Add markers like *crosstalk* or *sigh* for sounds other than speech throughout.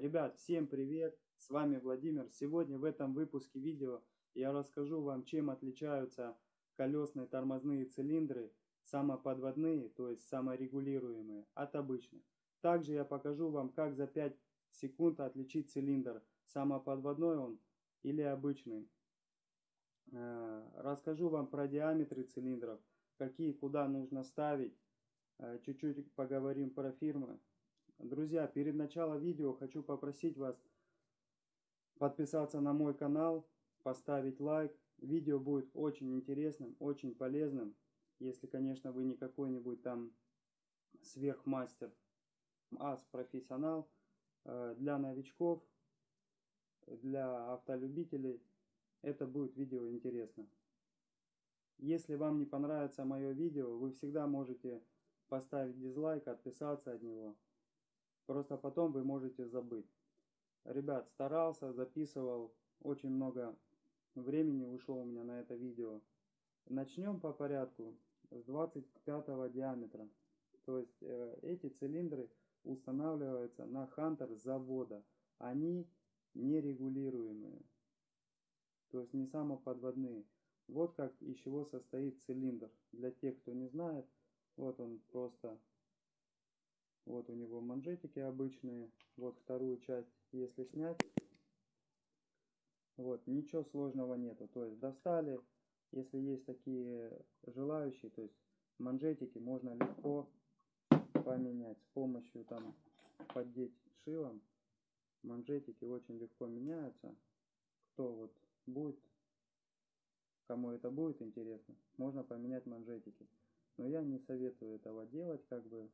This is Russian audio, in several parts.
Ребят, всем привет! С вами Владимир. Сегодня в этом выпуске видео я расскажу вам, чем отличаются колесные тормозные цилиндры, самоподводные, то есть саморегулируемые, от обычных. Также я покажу вам, как за 5 секунд отличить цилиндр, самоподводной он или обычный. Э, расскажу вам про диаметры цилиндров, какие куда нужно ставить. Э, чуть-чуть поговорим про фирмы. Друзья, перед началом видео хочу попросить вас подписаться на мой канал, поставить лайк. Видео будет очень интересным, очень полезным, если, конечно, вы не какой-нибудь там сверхмастер, ас профессионал. Э, для новичков, для автолюбителей это будет видео интересно. Если вам не понравится мое видео, вы всегда можете поставить дизлайк, отписаться от него. Просто потом вы можете забыть. Ребят, старался, записывал. Очень много времени ушло у меня на это видео. Начнем по порядку с 25 диаметра. То есть э, эти цилиндры устанавливаются на Хантер завода. Они нерегулируемые. То есть не самоподводные. Вот как из чего состоит цилиндр. Для тех, кто не знает, вот он просто вот у него манжетики обычные. Вот вторую часть, если снять. Вот, ничего сложного нету. То есть достали, если есть такие желающие, то есть манжетики можно легко поменять с помощью там поддеть шилом. Манжетики очень легко меняются. Кто вот будет, кому это будет интересно, можно поменять манжетики. Но я не советую этого делать, как бы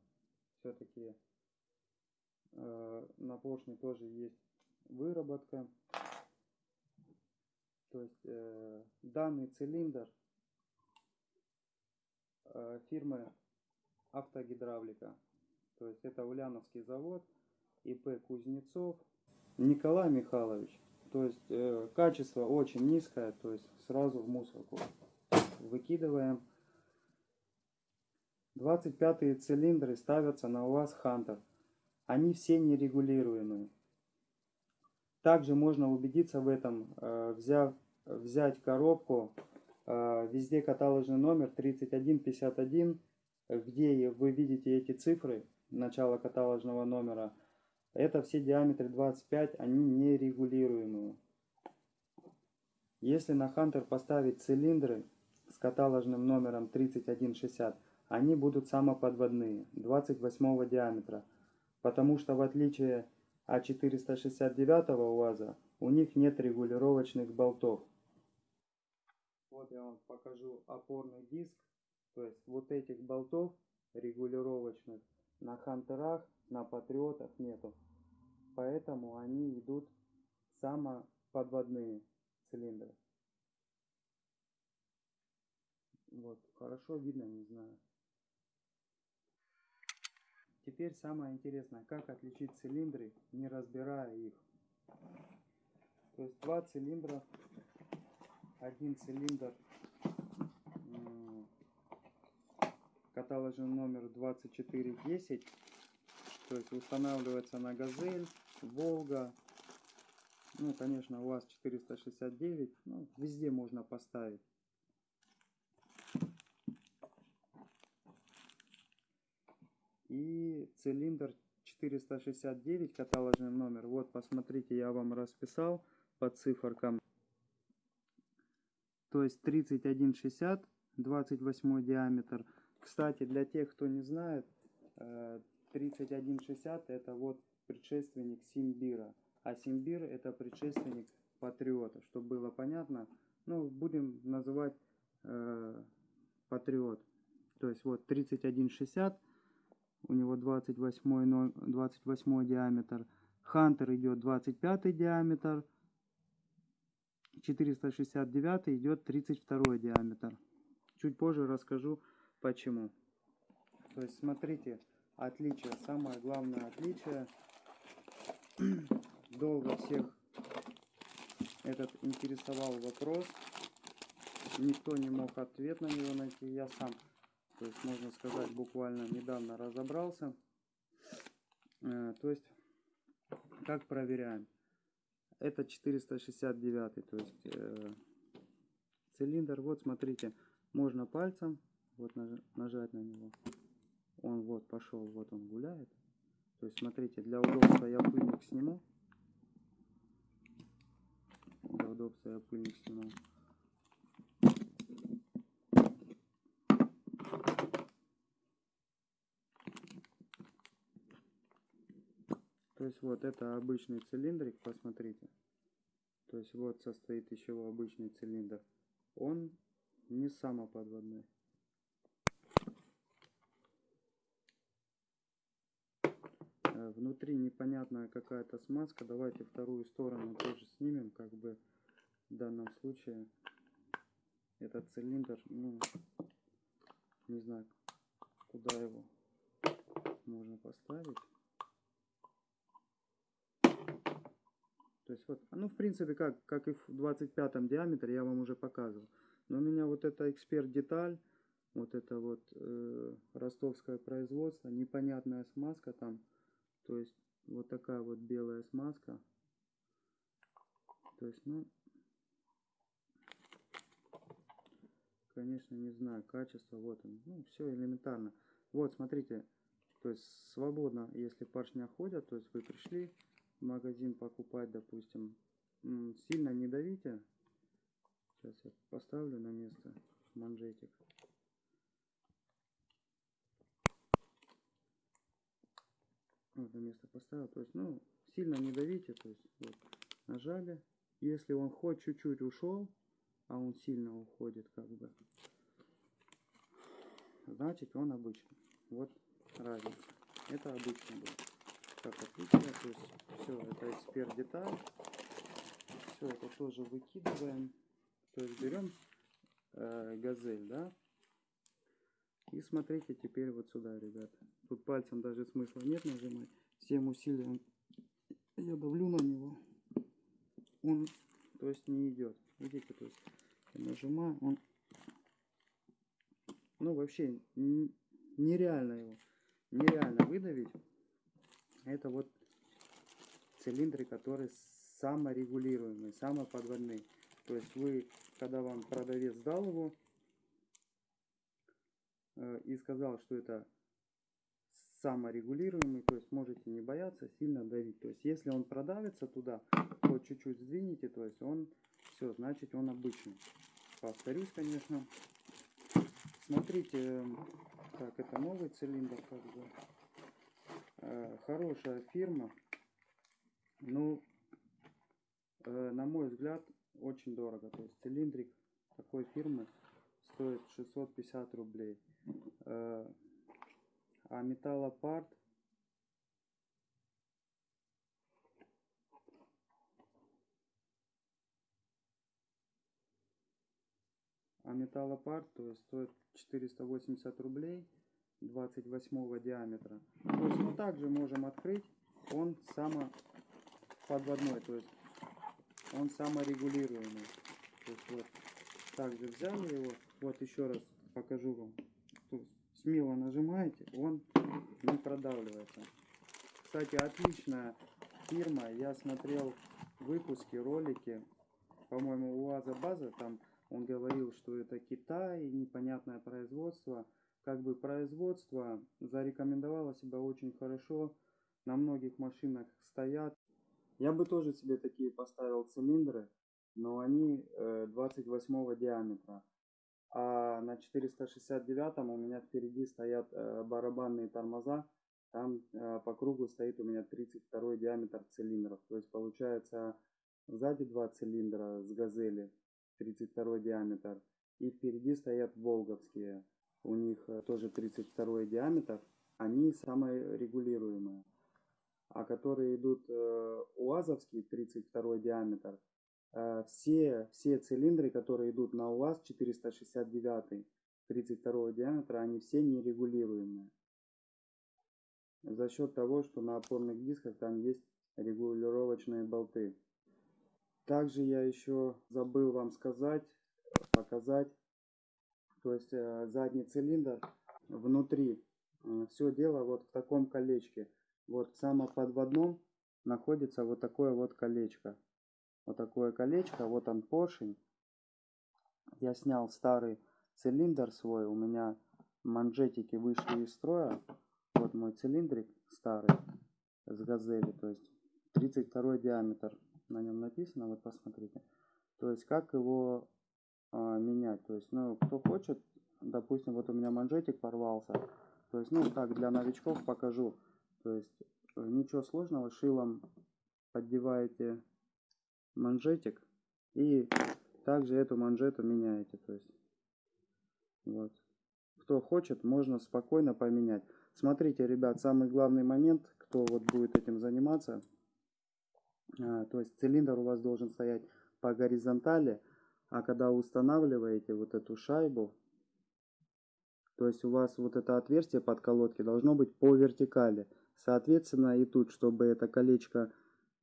все-таки э, на поршне тоже есть выработка. То есть э, данный цилиндр э, фирмы Автогидравлика. То есть это Ульяновский завод, ИП Кузнецов. Николай Михайлович. То есть э, качество очень низкое, то есть сразу в мусорку выкидываем. 25 цилиндры ставятся на УАЗ Хантер. Они все нерегулируемые. Также можно убедиться в этом, э, взяв, взять коробку, э, везде каталожный номер 3151, где вы видите эти цифры, начало каталожного номера. Это все диаметры 25, они нерегулируемые. Если на Хантер поставить цилиндры с каталожным номером 3160, они будут самоподводные, 28 диаметра, потому что в отличие от 469 УАЗа, у них нет регулировочных болтов. Вот я вам покажу опорный диск, то есть вот этих болтов регулировочных на Хантерах, на Патриотах нету. Поэтому они идут самоподводные цилиндры. Вот, хорошо видно, не знаю. Теперь самое интересное, как отличить цилиндры, не разбирая их. То есть два цилиндра, один цилиндр каталожный номер 2410, то есть устанавливается на Газель, Волга, ну, конечно, у вас 469, ну, везде можно поставить. И цилиндр 469 каталожный номер. Вот посмотрите я вам расписал по циферкам. То есть 3160 28 диаметр. Кстати для тех кто не знает 3160 э, это вот предшественник симбира. А симбир это предшественник патриота. Чтобы было понятно ну будем называть э, патриот. То есть вот 3160 у него 28, 28 диаметр. Хантер идет 25 диаметр. 469 идет 32 диаметр. Чуть позже расскажу почему. То есть смотрите, отличие, самое главное отличие. *clears throat* Долго всех этот интересовал вопрос. Никто не мог ответ на него найти. Я сам то есть, можно сказать, буквально недавно разобрался. Э, то есть, Как проверяем? Это 469, то есть э, цилиндр. Вот смотрите, можно пальцем вот нажать на него. Он вот пошел, вот он гуляет. То есть смотрите, для удобства я пыльник сниму. Для удобства я пыльник сниму. То есть вот это обычный цилиндрик, посмотрите. То есть вот состоит еще обычный цилиндр. Он не самоподводной. Э, внутри непонятная какая-то смазка. Давайте вторую сторону тоже снимем. Как бы в данном случае этот цилиндр, ну, не знаю, куда его можно поставить. То есть вот, ну в принципе как, как и в 25 диаметре я вам уже показывал. Но у меня вот это эксперт деталь, вот это вот э, ростовское производство, непонятная смазка там. То есть вот такая вот белая смазка. То есть, ну, конечно, не знаю, качество, вот он, ну, все элементарно. Вот, смотрите, то есть свободно, если поршня ходят, то есть вы пришли, магазин покупать, допустим, сильно не давите. Сейчас я поставлю на место манжетик. Вот на место поставил. То есть, ну, сильно не давите. То есть, вот, нажали. Если он хоть чуть-чуть ушел, а он сильно уходит, как бы, значит он обычный. Вот разница. Это обычный был как отличие. То есть все, это эксперт деталь. Все это тоже выкидываем. То есть берем э, газель, да. И смотрите теперь вот сюда, ребят. Тут пальцем даже смысла нет нажимать. Всем усилием я давлю на него. Он, то есть, не идет. Видите, то есть, я нажимаю, он, ну, вообще, нереально его, нереально выдавить. Это вот цилиндры, которые саморегулируемые, самоподводные. То есть вы, когда вам продавец дал его э, и сказал, что это саморегулируемый, то есть можете не бояться сильно давить. То есть если он продавится туда, то чуть-чуть сдвинете, то есть он все, значит он обычный. Повторюсь, конечно. Смотрите, так, это новый цилиндр, как бы. Э, хорошая фирма. Ну, э, на мой взгляд, очень дорого. То есть цилиндрик такой фирмы стоит 650 рублей. Э, а металлопарт а металлопарт то есть стоит 480 рублей 28 диаметра. То есть мы также можем открыть, он самоподводной, то есть он саморегулируемый. То есть вот также взяли его, вот еще раз покажу вам. То есть смело нажимаете, он не продавливается. Кстати, отличная фирма, я смотрел выпуски, ролики, по-моему, УАЗа База, там он говорил, что это Китай, непонятное производство как бы производство зарекомендовало себя очень хорошо. На многих машинах стоят. Я бы тоже себе такие поставил цилиндры, но они 28 э, диаметра. А на 469 у меня впереди стоят э, барабанные тормоза. Там э, по кругу стоит у меня 32 диаметр цилиндров. То есть получается сзади два цилиндра с газели 32 диаметр. И впереди стоят волговские у них э, тоже 32 диаметр, они самые регулируемые. А которые идут э, УАЗовские 32 диаметр, э, все, все цилиндры, которые идут на УАЗ 469 32 диаметра, они все нерегулируемые. За счет того, что на опорных дисках там есть регулировочные болты. Также я еще забыл вам сказать, показать то есть э, задний цилиндр внутри. Э, Все дело вот в таком колечке. Вот в самоподводном находится вот такое вот колечко. Вот такое колечко, вот он поршень. Я снял старый цилиндр свой, у меня манжетики вышли из строя. Вот мой цилиндрик старый с газели, то есть 32 диаметр на нем написано, вот посмотрите. То есть как его менять, то есть, ну, кто хочет, допустим, вот у меня манжетик порвался, то есть, ну, так, для новичков покажу, то есть, э, ничего сложного, шилом поддеваете манжетик и также эту манжету меняете, то есть, вот. Кто хочет, можно спокойно поменять. Смотрите, ребят, самый главный момент, кто вот будет этим заниматься, а, то есть цилиндр у вас должен стоять по горизонтали, а когда устанавливаете вот эту шайбу, то есть у вас вот это отверстие под колодки должно быть по вертикали. Соответственно, и тут, чтобы это колечко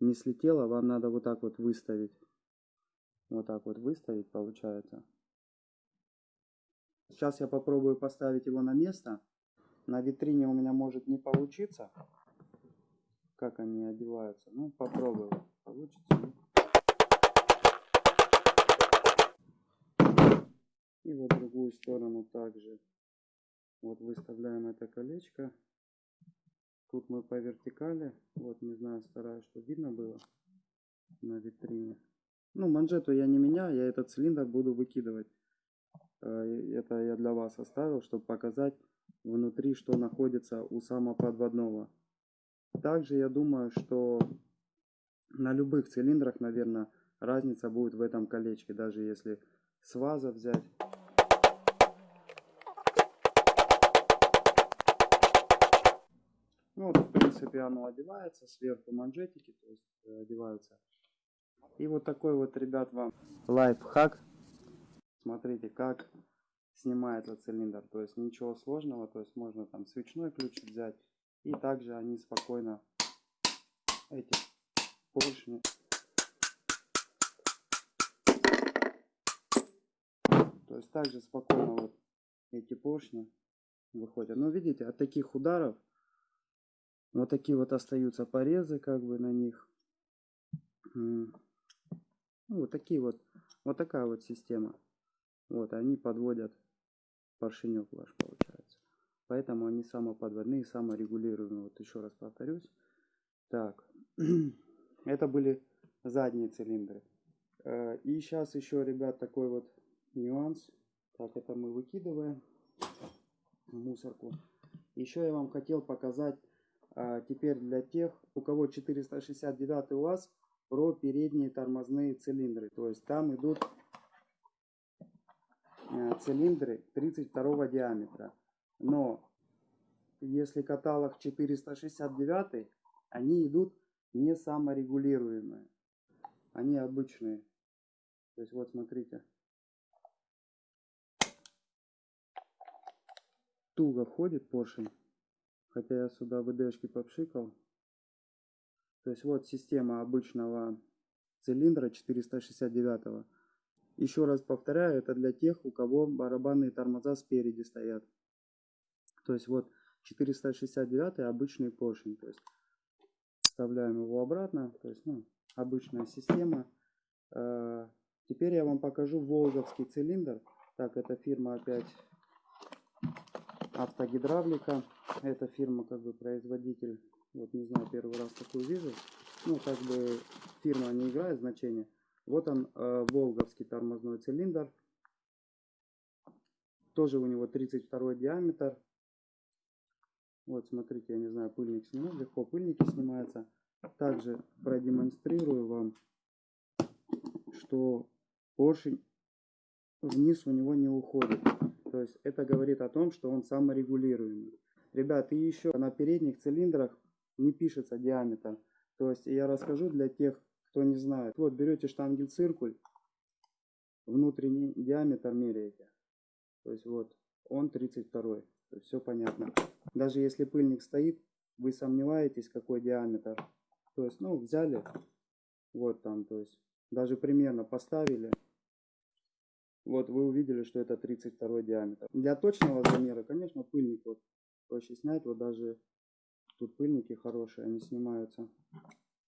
не слетело, вам надо вот так вот выставить. Вот так вот выставить получается. Сейчас я попробую поставить его на место. На витрине у меня может не получиться. Как они одеваются. Ну, попробую. Получится. И вот другую сторону также. Вот выставляем это колечко. Тут мы по вертикали. Вот, не знаю, стараюсь, чтобы видно было на витрине. Ну, манжету я не меняю, я этот цилиндр буду выкидывать. Э, это я для вас оставил, чтобы показать внутри, что находится у самоподводного. Также я думаю, что на любых цилиндрах, наверное, разница будет в этом колечке. Даже если с ваза взять. Ну в принципе, оно одевается, сверху манжетики, то есть э, одеваются. И вот такой вот, ребят, вам лайфхак. Смотрите, как снимается цилиндр. То есть ничего сложного, то есть можно там свечной ключ взять. И также они спокойно, эти поршни, То есть также спокойно вот эти поршни выходят. Но видите, от таких ударов вот такие вот остаются порезы как бы на них. Ну, вот такие вот, вот такая вот система. Вот, они подводят поршенек ваш получается. Поэтому они самоподводные, саморегулируемые. Вот еще раз повторюсь. Так, *clears throat* это были задние цилиндры. Э, и сейчас еще, ребят, такой вот нюанс. Так, это мы выкидываем в мусорку. Еще я вам хотел показать теперь для тех, у кого 469 УАЗ, про передние тормозные цилиндры. То есть там идут а, цилиндры 32 диаметра. Но если каталог 469, они идут не саморегулируемые. Они обычные. То есть вот смотрите. туго входит поршень. Хотя я сюда ВДшки попшикал. То есть вот система обычного цилиндра 469. -го. Еще раз повторяю, это для тех, у кого барабанные тормоза спереди стоят. То есть вот 469 обычный поршень. То есть вставляем его обратно. То есть ну, обычная система. Э, теперь я вам покажу волговский цилиндр. Так, это фирма опять автогидравлика. Эта фирма как бы производитель. Вот не знаю, первый раз такую вижу. Ну, как бы фирма не играет значения. Вот он, э, волговский тормозной цилиндр. Тоже у него 32 диаметр. Вот, смотрите, я не знаю, пыльник сниму. Легко пыльники снимаются. Также продемонстрирую вам, что поршень вниз у него не уходит. То есть это говорит о том, что он саморегулируемый. Ребят, и еще на передних цилиндрах не пишется диаметр. То есть я расскажу для тех, кто не знает. Вот берете штангель-циркуль, внутренний диаметр меряете. То есть вот он 32. То есть все понятно. Даже если пыльник стоит, вы сомневаетесь, какой диаметр. То есть, ну, взяли, вот там, то есть, даже примерно поставили, вот вы увидели, что это 32 диаметр. Для точного замера, конечно, пыльник вот проще снять. Вот даже тут пыльники хорошие, они снимаются.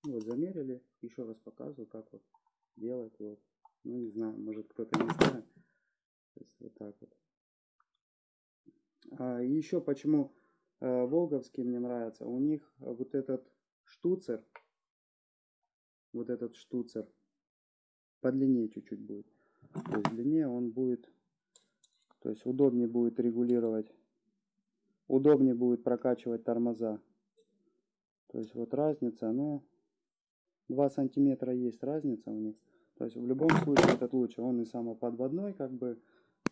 Вот, замерили. Еще раз показываю, как вот делать. Вот. Ну, не знаю, может кто-то не знает. То есть вот так вот. А, еще почему э, Волговский мне нравится. У них вот этот штуцер, вот этот штуцер, подлиннее чуть-чуть будет. То длиннее он будет, то есть удобнее будет регулировать, удобнее будет прокачивать тормоза. То есть вот разница, ну, 2 сантиметра есть разница у них. То есть в любом случае этот лучше. Он и самоподводной, как бы,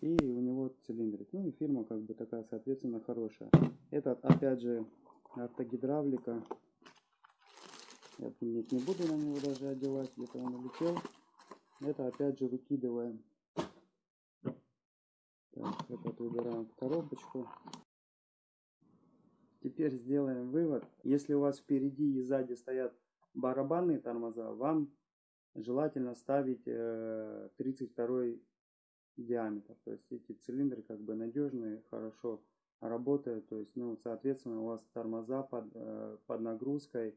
и у него цилиндрик. Ну и фирма как бы такая, соответственно, хорошая. Этот, опять же, автогидравлика. Я нет, не буду на него даже одевать, где-то он улетел. Это опять же выкидываем. Так, этот убираем в коробочку. Теперь сделаем вывод. Если у вас впереди и сзади стоят барабанные тормоза, вам желательно ставить 32 э, диаметр. То есть эти цилиндры как бы надежные, хорошо работают. То есть, ну, соответственно, у вас тормоза под, э, под нагрузкой,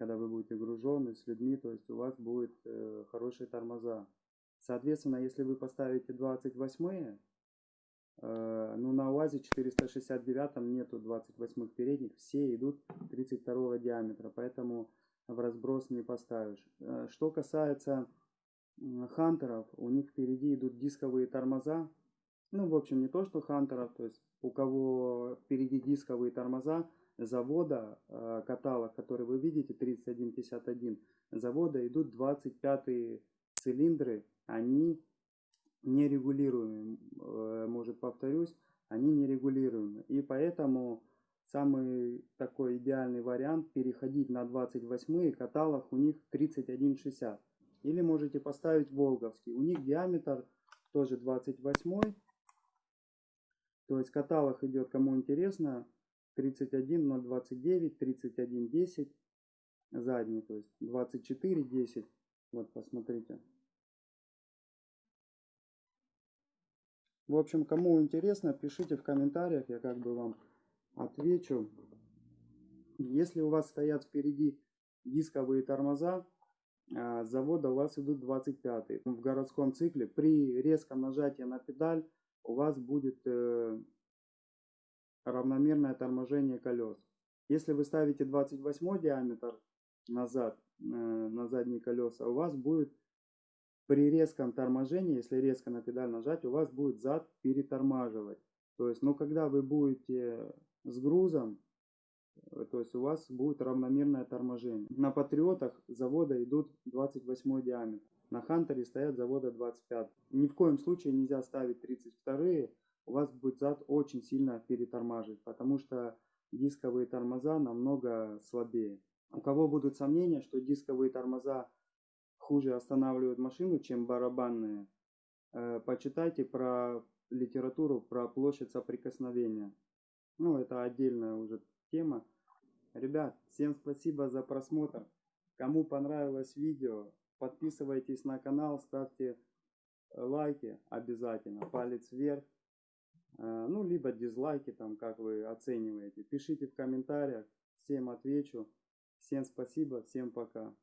когда вы будете гружены с людьми, то есть у вас будет э, хорошие тормоза. Соответственно, если вы поставите 28 ну, на УАЗе 469 нету 28 передних, все идут 32 диаметра, поэтому в разброс не поставишь. Э, что касается хантеров, у них впереди идут дисковые тормоза. Ну, в общем, не то, что хантеров, то есть у кого впереди дисковые тормоза завода, э, каталог, который вы видите, 3151, завода идут 25 цилиндры, они нерегулируемы, э, может повторюсь, они нерегулируемы. И поэтому Самый такой идеальный вариант переходить на 28 каталог у них 3160. Или можете поставить волговский. У них диаметр тоже 28. То есть каталог идет, кому интересно, 31029, 3110. Задний, то есть 2410. Вот, посмотрите. В общем, кому интересно, пишите в комментариях, я как бы вам отвечу. Если у вас стоят впереди дисковые тормоза, а, с завода у вас идут 25 в городском цикле. При резком нажатии на педаль у вас будет э, равномерное торможение колес. Если вы ставите 28 диаметр назад, э, на задние колеса, у вас будет при резком торможении, если резко на педаль нажать, у вас будет зад перетормаживать. То есть, но когда вы будете с грузом, э, то есть у вас будет равномерное торможение. На Патриотах завода идут 28 диаметр. На Хантере стоят завода 25. Ни в коем случае нельзя ставить 32 у вас будет зад очень сильно перетормаживать, потому что дисковые тормоза намного слабее. У кого будут сомнения, что дисковые тормоза хуже останавливают машину, чем барабанные, э, почитайте про литературу про площадь соприкосновения. Ну, это отдельная уже тема. Ребят, всем спасибо за просмотр. Кому понравилось видео, подписывайтесь на канал, ставьте лайки обязательно, палец вверх. Э, ну, либо дизлайки, там, как вы оцениваете. Пишите в комментариях, всем отвечу. Всем спасибо, всем пока.